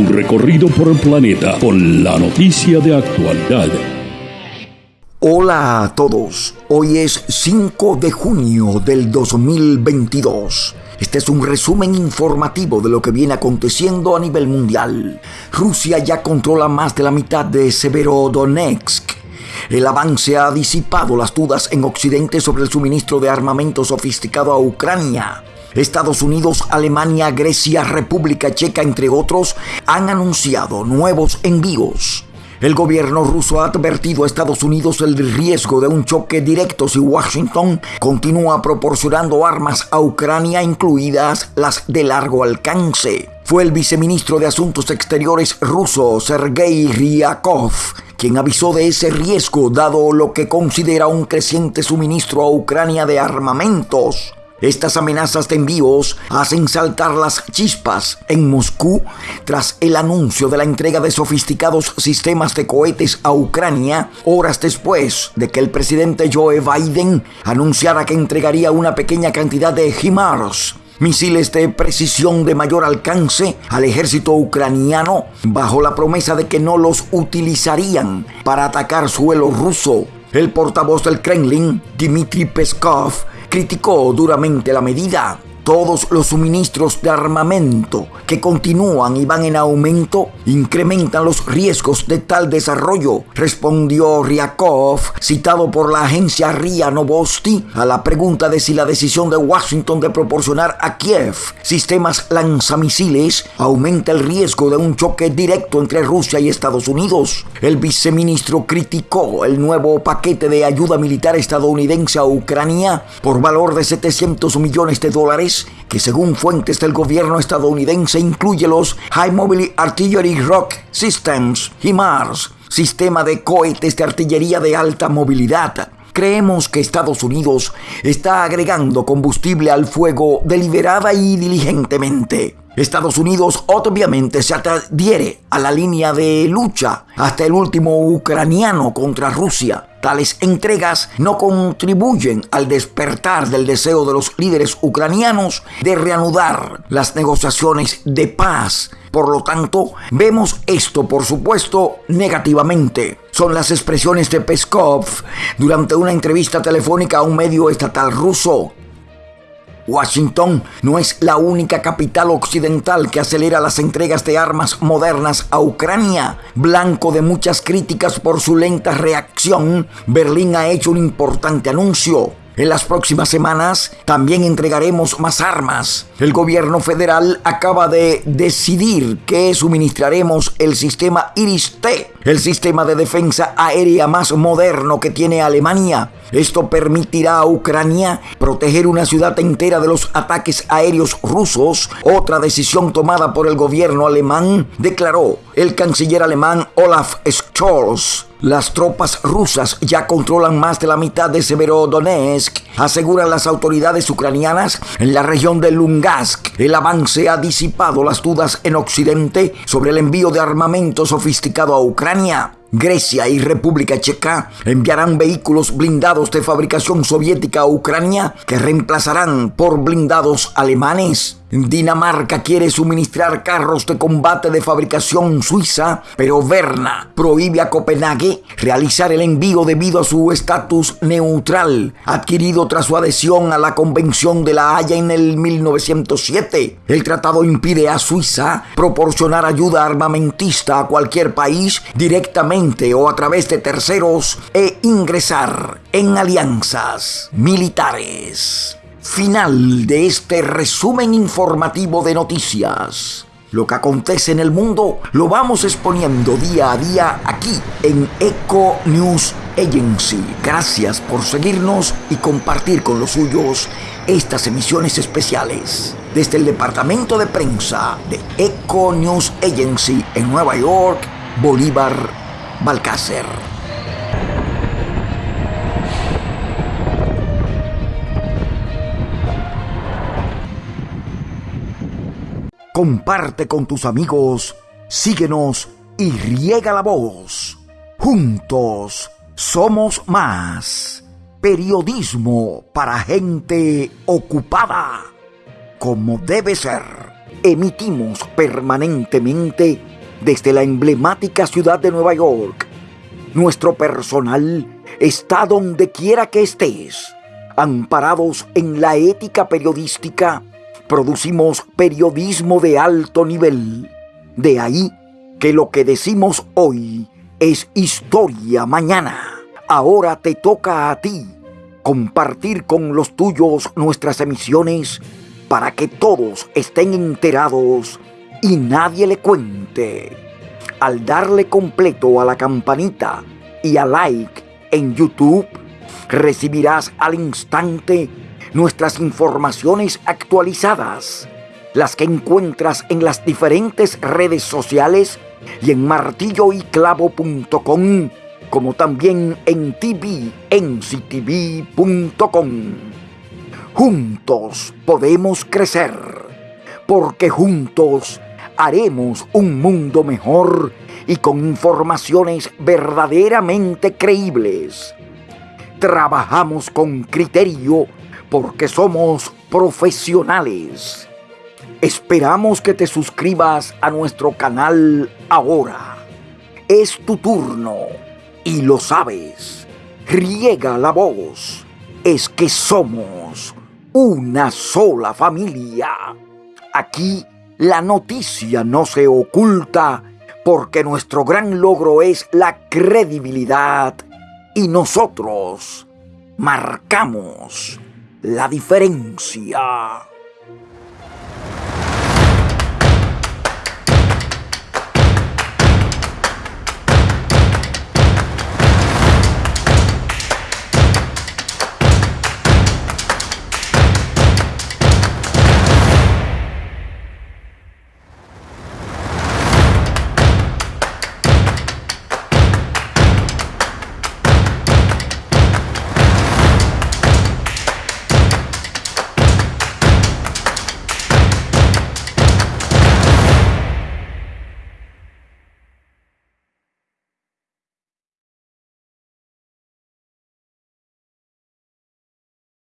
Un recorrido por el planeta con la noticia de actualidad. Hola a todos, hoy es 5 de junio del 2022. Este es un resumen informativo de lo que viene aconteciendo a nivel mundial. Rusia ya controla más de la mitad de Severodonetsk. El avance ha disipado las dudas en Occidente sobre el suministro de armamento sofisticado a Ucrania. Estados Unidos, Alemania, Grecia, República Checa, entre otros, han anunciado nuevos envíos. El gobierno ruso ha advertido a Estados Unidos del riesgo de un choque directo si Washington continúa proporcionando armas a Ucrania, incluidas las de largo alcance. Fue el viceministro de Asuntos Exteriores ruso, Sergei Ryakov, quien avisó de ese riesgo dado lo que considera un creciente suministro a Ucrania de armamentos. Estas amenazas de envíos hacen saltar las chispas en Moscú tras el anuncio de la entrega de sofisticados sistemas de cohetes a Ucrania horas después de que el presidente Joe Biden anunciara que entregaría una pequeña cantidad de HIMARS, misiles de precisión de mayor alcance al ejército ucraniano bajo la promesa de que no los utilizarían para atacar suelo ruso. El portavoz del Kremlin, Dmitry Peskov, criticó duramente la medida todos los suministros de armamento que continúan y van en aumento incrementan los riesgos de tal desarrollo, respondió Ryakov, citado por la agencia RIA Novosti, a la pregunta de si la decisión de Washington de proporcionar a Kiev sistemas lanzamisiles aumenta el riesgo de un choque directo entre Rusia y Estados Unidos. El viceministro criticó el nuevo paquete de ayuda militar estadounidense a Ucrania por valor de 700 millones de dólares que según fuentes del gobierno estadounidense incluye los High Mobile Artillery Rock Systems, HIMARS, sistema de cohetes de artillería de alta movilidad. Creemos que Estados Unidos está agregando combustible al fuego deliberada y diligentemente. Estados Unidos obviamente se adhiere a la línea de lucha hasta el último ucraniano contra Rusia. Tales entregas no contribuyen al despertar del deseo de los líderes ucranianos de reanudar las negociaciones de paz. Por lo tanto, vemos esto, por supuesto, negativamente. Son las expresiones de Peskov durante una entrevista telefónica a un medio estatal ruso. Washington no es la única capital occidental que acelera las entregas de armas modernas a Ucrania. Blanco de muchas críticas por su lenta reacción, Berlín ha hecho un importante anuncio. En las próximas semanas también entregaremos más armas. El gobierno federal acaba de decidir que suministraremos el sistema Iris-T, el sistema de defensa aérea más moderno que tiene Alemania. Esto permitirá a Ucrania proteger una ciudad entera de los ataques aéreos rusos. Otra decisión tomada por el gobierno alemán, declaró el canciller alemán Olaf Scholz. Las tropas rusas ya controlan más de la mitad de Severodonetsk, aseguran las autoridades ucranianas en la región de Lungask. El avance ha disipado las dudas en Occidente sobre el envío de armamento sofisticado a Ucrania. Grecia y República Checa enviarán vehículos blindados de fabricación soviética a Ucrania que reemplazarán por blindados alemanes. Dinamarca quiere suministrar carros de combate de fabricación suiza, pero Berna prohíbe a Copenhague realizar el envío debido a su estatus neutral, adquirido tras su adhesión a la Convención de la Haya en el 1907. El tratado impide a Suiza proporcionar ayuda armamentista a cualquier país directamente o a través de terceros e ingresar en alianzas militares. Final de este resumen informativo de noticias. Lo que acontece en el mundo lo vamos exponiendo día a día aquí en Eco News Agency. Gracias por seguirnos y compartir con los suyos estas emisiones especiales. Desde el departamento de prensa de Eco News Agency en Nueva York, Bolívar Balcácer. Comparte con tus amigos, síguenos y riega la voz. Juntos somos más. Periodismo para gente ocupada, como debe ser. emitimos permanentemente desde la emblemática ciudad de Nueva York. Nuestro personal está donde quiera que estés. Amparados en la ética periodística, producimos periodismo de alto nivel. De ahí que lo que decimos hoy es historia mañana. Ahora te toca a ti compartir con los tuyos nuestras emisiones para que todos estén enterados y nadie le cuente. Al darle completo a la campanita y a like en YouTube, recibirás al instante nuestras informaciones actualizadas, las que encuentras en las diferentes redes sociales y en martilloyclavo.com, como también en tvnctv.com. Juntos podemos crecer, porque juntos haremos un mundo mejor y con informaciones verdaderamente creíbles. Trabajamos con criterio porque somos profesionales. Esperamos que te suscribas a nuestro canal ahora. Es tu turno y lo sabes. Riega la voz. Es que somos una sola familia. Aquí la noticia no se oculta porque nuestro gran logro es la credibilidad y nosotros marcamos la diferencia.